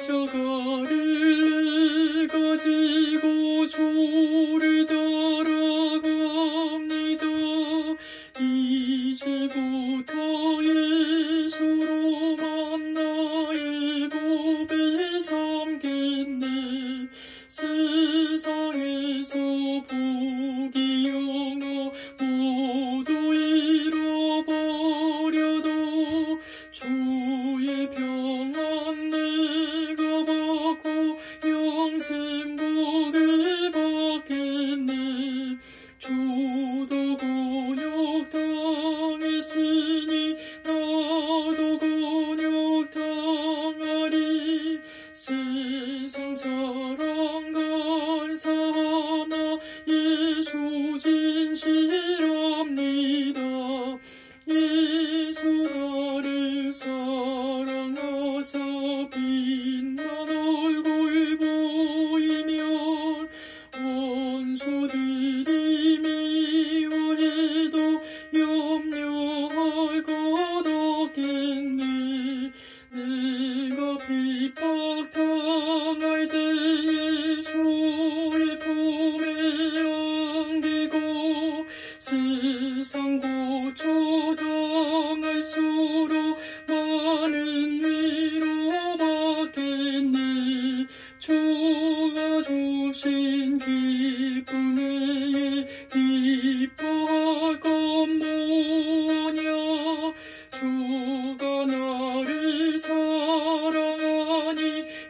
십자가를 가지고 주를 따라갑니다. 이제부터 예수로 만 나의 법에 삼겠네 세상에서 복이 영어 모두 잃어버려도 주 진실합니다. 예수 나를 사랑하사 빛난 얼굴 보이면 원수들이 미워해도 염려할 것 없겠네 내가 핍박 상고초당할 수록 많은 위로받겠네. 주가 주신 기쁨에 기뻐할 것 뭐냐 주가 나를 사랑하니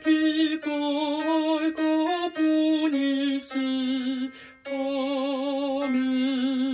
기뻐할 것뿐일세.